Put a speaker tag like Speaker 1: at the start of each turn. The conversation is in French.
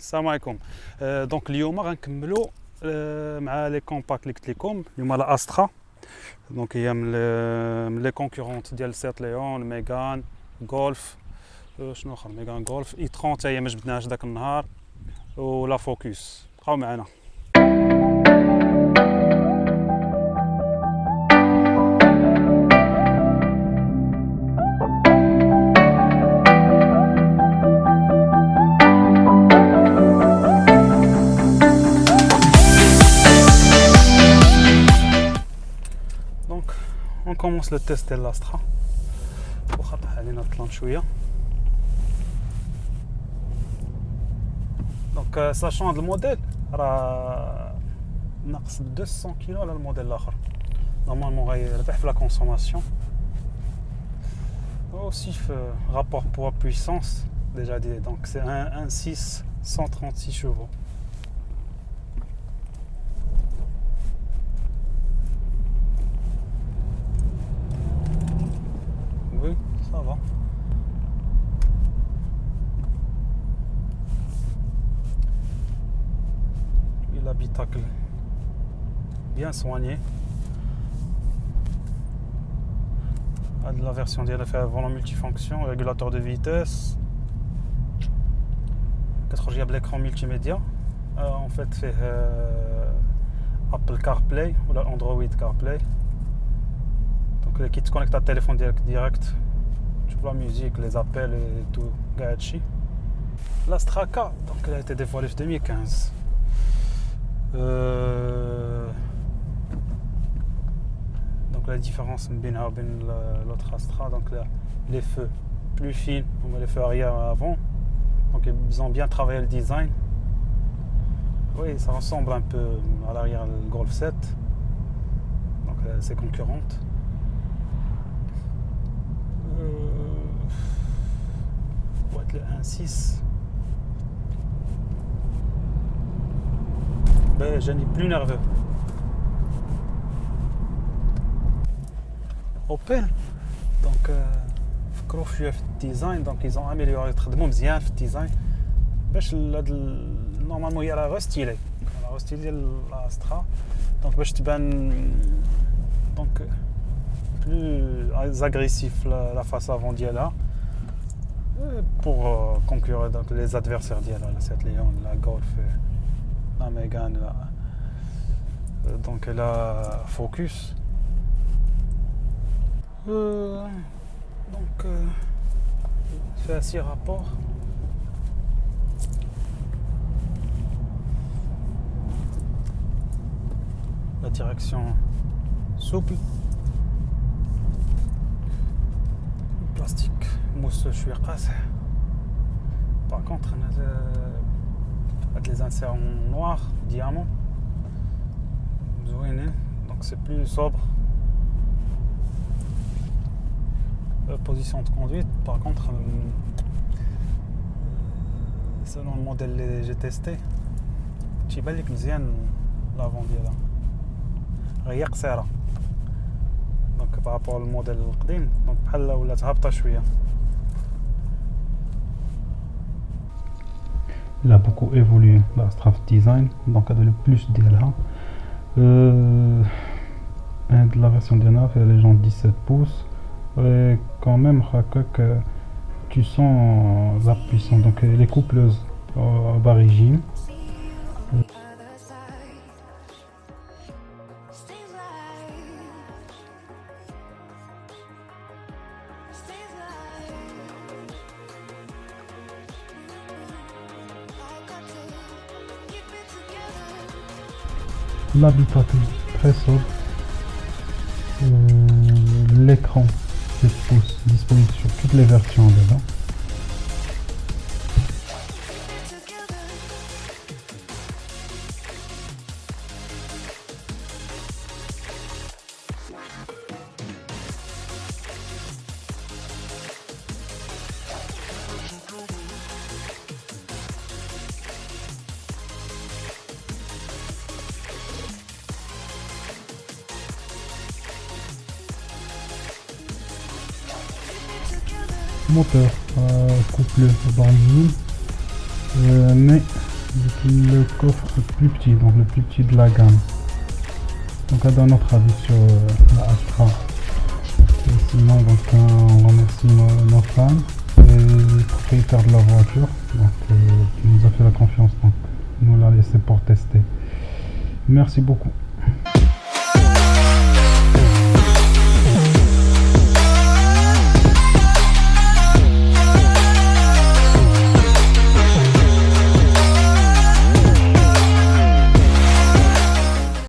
Speaker 1: السلام عليكم. آه، دونك اليوم غنكملوا آه، مع لي كومباكت اللي قلت لكم اليوم لا استرا دونك هي من لي- كونكورونت ديال سيت ليون ميغان غولف شنو آخر؟ ميغان غولف اي 30 حتى هي ما جبدناهاش داك النهار. ولا فوكس بقاو معنا. commence le test de l'Astra. Donc, euh, sachant le modèle, il 200 kg le modèle l'autre. Normalement, il la consommation. Aussi, euh, rapport poids-puissance, déjà dit. Donc, c'est 1,6, 136 chevaux. l'habitacle bien soigné. Ah, de la version ديالها فيها volant multifonction, régulateur de vitesse. 4 جياب l'écran multimédia. Euh, en fait فيه euh, Apple CarPlay ou la Android CarPlay. Donc qui te connecte à téléphone direct, direct. Tu vois la musique, les appels et tout. Gachi. La Straka, donc elle a été dévoilée en 2015. Euh, Donc la différence bien l'autre Astra, donc là, les feux plus fins, on les feux arrière avant. Donc ils ont bien travaillé le design. Oui, ça ressemble un peu à l'arrière le Golf 7. Donc euh, c'est concurrente. boîte le 1.6 ben, je n'ai plus nerveux Opel donc فكروا فيها في الديزاين دونك ils ont amélioré تخدموا مزيان في الديزاين باش هاد نورمالمون هي راه غير ستيلي راه غير ستيلي ديال الاسترا دونك باش تبان دونك plus agressif la, la face avant d'Yala pour euh, concurrer donc, les adversaires d'Yala, la 7 Léon, la Golf, Amégane là. Euh, donc là, focus. Euh, donc, euh, fait six rapports. La direction souple. Plastique mousse, je suis. Par contre, euh, هاد لي زانسير نوار ديامون زوينين دونك سي بلو صوبر بوزيسيون دو كوندويت باغ كونتر سيلون الموديل اللي جي تيستي تيبان لك مزيان لافون ديالها غير قصيره دونك بارابور الموديل القديم دونك بحال ولات هابطه شويه
Speaker 2: Il a beaucoup évolué la Straft Design, donc elle a le plus d'ILA. Euh, la version d'ILA fait les gens 17 pouces. Et quand même, que tu sens la puissance. Donc les coupleuses à bas régime. L'habitacle très sobre. Euh, L'écran 7 pouces disponible sur toutes les versions dedans. Moteur euh, couple benzine euh, mais
Speaker 1: le coffre plus petit, donc le plus petit de la gamme. Donc à donne notre avis sur euh, la Astra. Et sinon donc on remercie nos, fans et propriétaires de la voiture donc, euh, qui nous a fait la confiance donc nous l'a laissé pour tester. Merci beaucoup.